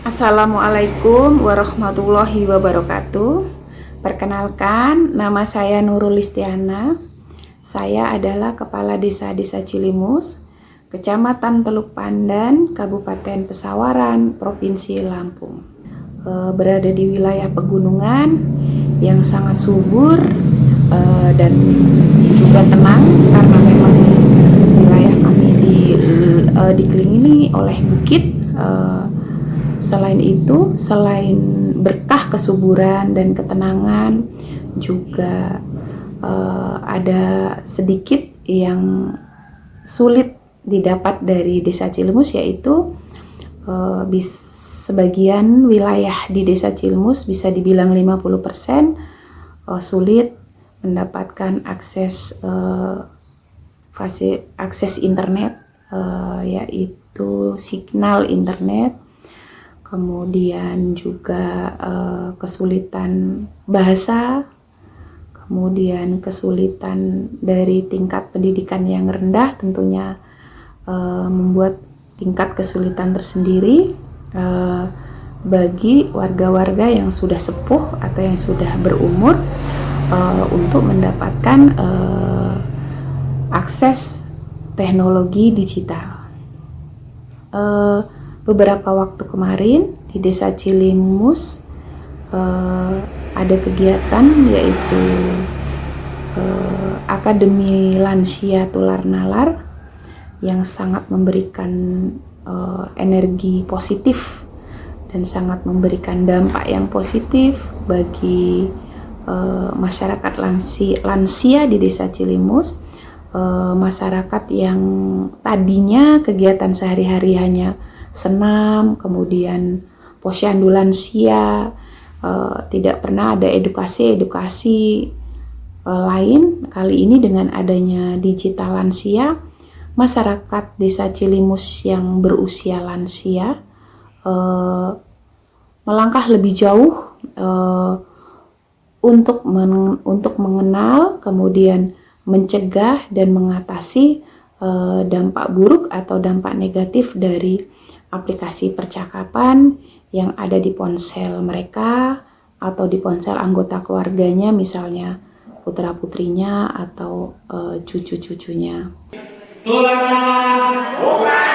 Assalamualaikum warahmatullahi wabarakatuh. Perkenalkan, nama saya Nurul Listiana Saya adalah Kepala Desa-Desa Cilimus Kecamatan Teluk Pandan, Kabupaten Pesawaran, Provinsi Lampung. E, Berada di wilayah pegunungan yang sangat subur e, dan juga tenang Karena memang wilayah kami di, e, dikelilingi oleh bukit Selain itu, selain berkah kesuburan dan ketenangan, juga uh, ada sedikit yang sulit didapat dari Desa Cilmus yaitu uh, bis, sebagian wilayah di Desa Cilmus bisa dibilang 50% uh, sulit mendapatkan akses uh, akses internet uh, yaitu signal internet kemudian juga uh, kesulitan bahasa, kemudian kesulitan dari tingkat pendidikan yang rendah tentunya uh, membuat tingkat kesulitan tersendiri uh, bagi warga-warga yang sudah sepuh atau yang sudah berumur uh, untuk mendapatkan uh, akses teknologi digital. Uh, beberapa waktu kemarin di desa Cilimus uh, ada kegiatan yaitu uh, Akademi Lansia Tular Nalar yang sangat memberikan uh, energi positif dan sangat memberikan dampak yang positif bagi uh, masyarakat lansia, lansia di desa Cilimus. Uh, masyarakat yang tadinya kegiatan sehari-hari hanya senam, kemudian posyandu lansia, uh, tidak pernah ada edukasi-edukasi uh, lain. Kali ini dengan adanya digital lansia, masyarakat desa Cilimus yang berusia lansia uh, melangkah lebih jauh uh, untuk men untuk mengenal, kemudian mencegah dan mengatasi dampak buruk atau dampak negatif dari aplikasi percakapan yang ada di ponsel mereka atau di ponsel anggota keluarganya misalnya putra putrinya atau uh, cucu cucunya. Tulang